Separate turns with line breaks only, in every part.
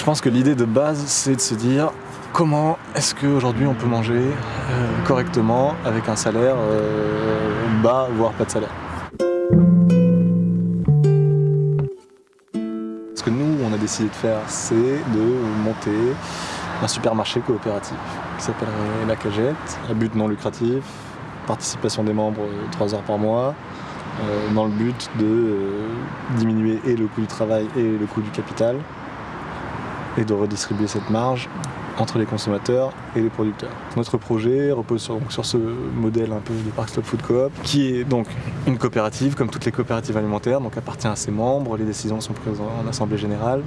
Je pense que l'idée de base, c'est de se dire comment est-ce qu'aujourd'hui on peut manger euh, correctement avec un salaire euh, bas, voire pas de salaire? Ce que nous, on a décidé de faire, c'est de monter un supermarché coopératif qui s'appellerait La Cagette, à but non lucratif, participation des membres 3 heures par mois, euh, dans le but de diminuer et le coût du travail et le coût du capital et de redistribuer cette marge entre les consommateurs et les producteurs. Notre projet repose sur, ce modèle un peu de Park Stop Food Coop, qui est donc une coopérative, comme toutes les coopératives alimentaires, donc appartient à ses membres, les décisions sont prises en assemblée générale.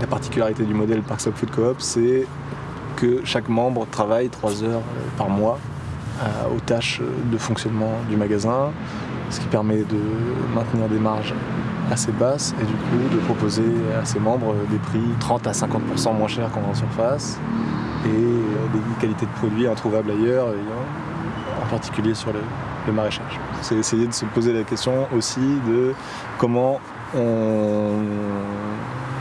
La particularité du modèle Park Stop Food Coop, c'est que chaque membre travaille 3 heures par mois euh, aux tâches de fonctionnement du magasin, ce qui permet de maintenir des marges assez basses et du coup de proposer à ses membres des prix 30 à 50% moins chers qu'en surface et euh, des qualités de produits introuvables ailleurs, en particulier sur le, maraîchage. C'est essayer de se poser la question aussi de comment on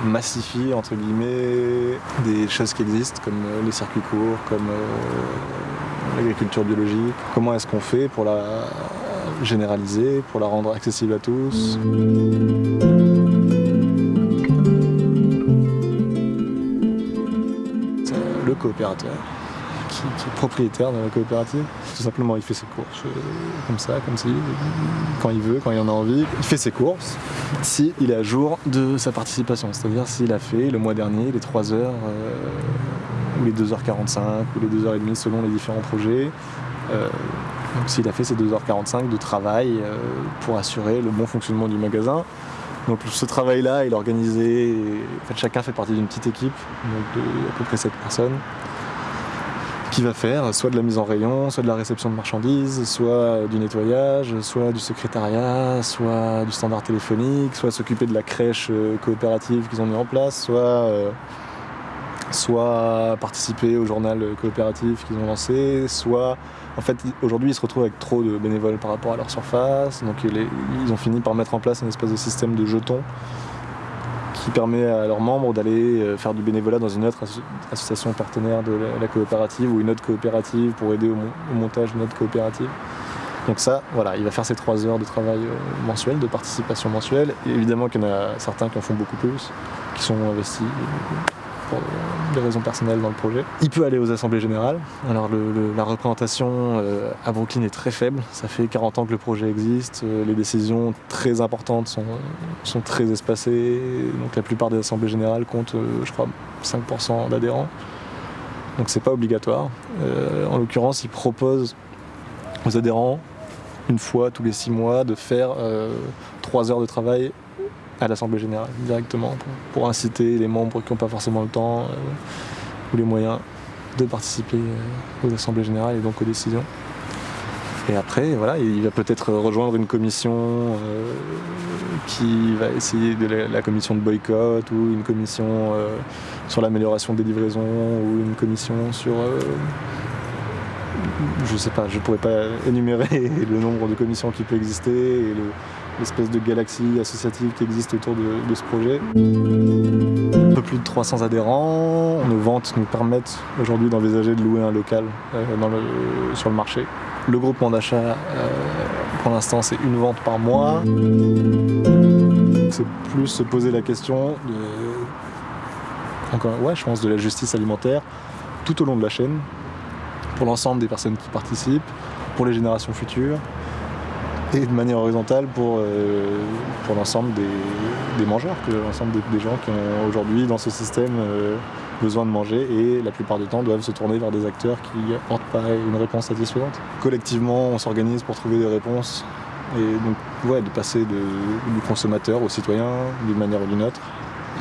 massifie entre guillemets des choses qui existent comme les circuits courts, comme euh, l'agriculture biologique. Comment est-ce qu'on fait pour la généraliser, pour la rendre accessible à tous Le coopérateur qui, est propriétaire de la coopérative, tout simplement il fait ses courses euh, comme ça, comme si, quand il veut, quand il en a envie. Il fait ses courses s'il est à jour de sa participation, c'est-à-dire s'il a fait le mois dernier les 3 heures euh, ou les 2h45 ou les 2h30 selon les différents projets. Euh, donc s'il a fait ces 2h45 de travail euh, pour assurer le bon fonctionnement du magasin. Donc ce travail-là, il est organisé, chacun fait partie d'une petite équipe, donc de à peu près 7 personnes, qui va faire soit de la mise en rayon, soit de la réception de marchandises, soit du nettoyage, soit du secrétariat, soit du standard téléphonique, soit s'occuper de la crèche euh, coopérative qu'ils ont mis en place, soit, euh, soit participer au journal coopératif qu'ils ont lancé, soit en fait, aujourd'hui, ils se retrouvent avec trop de bénévoles par rapport à leur surface. Donc, ils ont fini par mettre en place un espèce de système de jetons qui permet à leurs membres d'aller euh, faire du bénévolat dans une autre association partenaire de la coopérative ou une autre coopérative pour aider au, montage d'une autre coopérative. Donc ça, voilà, il va faire ses trois heures de travail euh, mensuel, de participation mensuelle. Évidemment qu'il y en a certains qui en font beaucoup plus, qui sont investis pour des raisons personnelles dans le projet. Il peut aller aux assemblées générales. Alors la représentation euh, à Brooklyn est très faible. Ça fait 40 ans que le projet existe. Euh, les décisions très importantes sont, sont très espacées. Donc la plupart des assemblées générales comptent, euh, je crois, 5% d'adhérents. Donc c'est pas obligatoire. En l'occurrence, il propose aux adhérents une fois tous les six mois de faire trois heures de travail à l'Assemblée Générale directement pour, inciter les membres qui n'ont pas forcément le temps euh, ou les moyens de participer euh, aux Assemblées Générales et donc aux décisions. Et après, voilà, il va peut-être rejoindre une commission euh, qui va essayer de la, commission de boycott ou une commission sur l'amélioration des livraisons ou une commission sur... je sais pas, je pourrais pas énumérer le nombre de commissions qui peut exister et le, l'espèce de galaxie associative qui existe autour de, ce projet. Un peu plus de 300 adhérents. Nos ventes nous permettent aujourd'hui d'envisager de louer un local euh, sur le marché. Le groupement d'achat, euh, pour l'instant, c'est une vente par mois. C'est plus se poser la question ouais, je pense, de la justice alimentaire tout au long de la chaîne, pour l'ensemble des personnes qui participent, pour les générations futures, et de manière horizontale pour, euh, pour l'ensemble des, mangeurs, l'ensemble des, gens qui ont aujourd'hui dans ce système euh, besoin de manger et la plupart du temps doivent se tourner vers des acteurs qui apportent pas une réponse satisfaisante. Collectivement, on s'organise pour trouver des réponses et donc de passer du consommateur au citoyen d'une manière ou d'une autre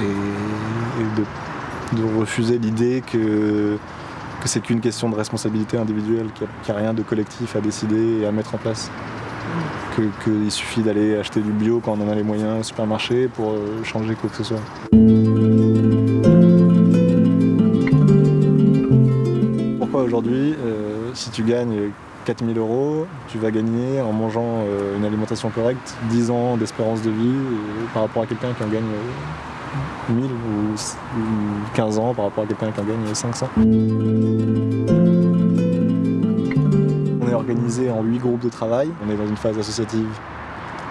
et, de, refuser l'idée que, que c'est qu'une question de responsabilité individuelle, qu'il n'y a, a rien de collectif à décider et à mettre en place qu'il que suffit d'aller acheter du bio quand on en a les moyens au supermarché pour euh, changer quoi que ce soit. Pourquoi aujourd'hui, euh, si tu gagnes 4000 euros, tu vas gagner en mangeant euh, une alimentation correcte 10 ans d'espérance de vie euh, par rapport à quelqu'un qui en gagne 1000 ou 15 ans par rapport à quelqu'un qui en gagne 500. On est organisé en 8 groupes de travail. On est dans une phase associative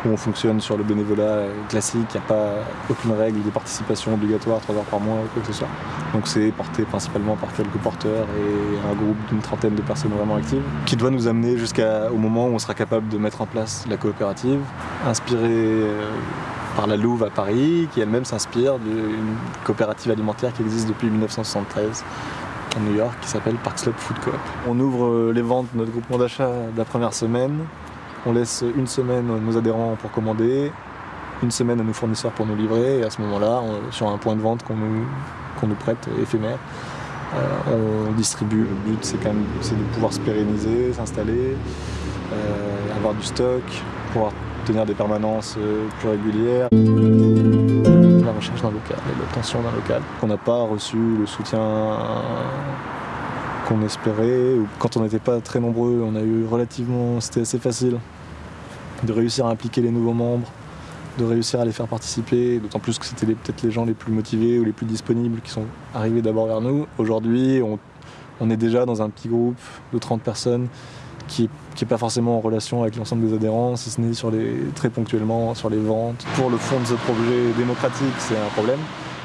où on fonctionne sur le bénévolat classique, il n'y a pas aucune règle de participation obligatoire 3 heures par mois ou quoi que ce soit. Donc c'est porté principalement par quelques porteurs et un groupe d'une trentaine de personnes vraiment actives qui doit nous amener jusqu'au moment où on sera capable de mettre en place la coopérative, inspirée euh, la Louve à Paris, qui elle-même s'inspire d'une coopérative alimentaire qui existe depuis 1973 à New York qui s'appelle Park Slope Food Coop. On ouvre euh, les ventes de notre groupement d'achat de la première semaine on laisse une semaine nos adhérents pour commander, une semaine à nos fournisseurs pour nous livrer, et à ce moment-là, sur un point de vente qu'on nous, prête éphémère, euh, on distribue. Le but, c'est quand même de pouvoir se pérenniser, s'installer, euh, avoir du stock, pouvoir des permanences euh, plus régulières. La recherche d'un local et l'obtention d'un local. On n'a pas reçu le soutien qu'on espérait. Quand on n'était pas très nombreux, on a eu relativement, c'était assez facile de réussir à impliquer les nouveaux membres, de réussir à les faire participer, d'autant plus que c'était peut-être les gens les plus motivés ou les plus disponibles qui sont arrivés d'abord vers nous. Aujourd'hui, on, est déjà dans un petit groupe de 30 personnes qui n'est pas forcément en relation avec l'ensemble des adhérents, si ce n'est sur les, très ponctuellement sur les ventes. Pour le fond de ce projet démocratique, c'est un problème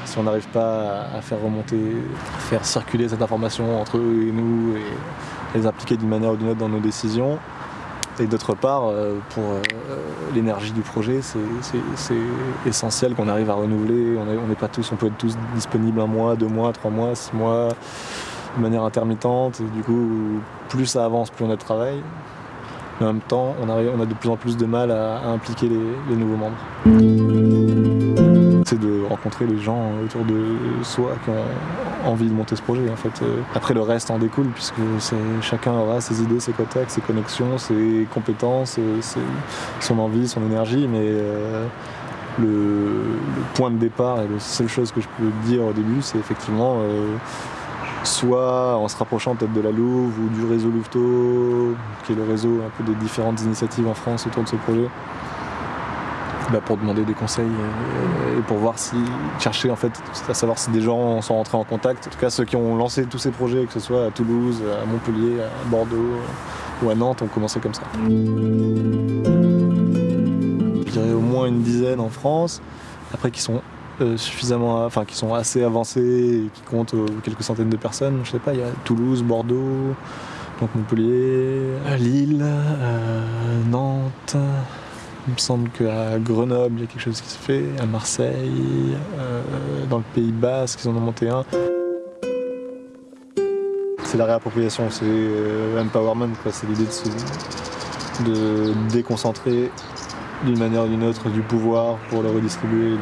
si on n'arrive pas à faire remonter, à faire circuler cette information entre eux et nous et les impliquer d'une manière ou d'une autre dans nos décisions. Et d'autre part, euh, pour euh, l'énergie du projet, c'est essentiel qu'on arrive à renouveler. On n'est pas tous, on peut être tous disponibles un mois, deux mois, trois mois, six mois, de manière intermittente. du coup, plus ça avance, plus on a de travail. Mais en même temps, on, a de plus en plus de mal à, impliquer les nouveaux membres c'est de rencontrer les gens autour de soi qui ont envie de monter ce projet. En fait. Après, le reste en découle, puisque chacun aura ses idées, ses contacts, ses connexions, ses compétences, son envie, son énergie, mais euh, le, point de départ et la seule chose que je peux dire au début, c'est effectivement euh, soit en se rapprochant peut-être de la Louve ou du réseau Louveteau, qui est le réseau un peu des différentes initiatives en France autour de ce projet, bah, pour demander des conseils euh, et pour voir si chercher en fait à savoir si des gens sont rentrés en contact. En tout cas ceux qui ont lancé tous ces projets, que ce soit à Toulouse, à Montpellier, à Bordeaux ou à Nantes, ont commencé comme ça. Je dirais au moins une dizaine en France, après qui sont euh, suffisamment, enfin qui sont assez avancés et qui comptent euh, quelques centaines de personnes. Je sais pas, il y a Toulouse, Bordeaux, donc Montpellier, Lille, Nantes. Il me semble qu'à Grenoble, il y a quelque chose qui se fait, à Marseille, euh, dans le Pays Basque, ils en ont monté un. C'est la réappropriation, c'est euh, l'empowerment, c'est l'idée de, de déconcentrer d'une manière ou d'une autre du pouvoir pour le redistribuer.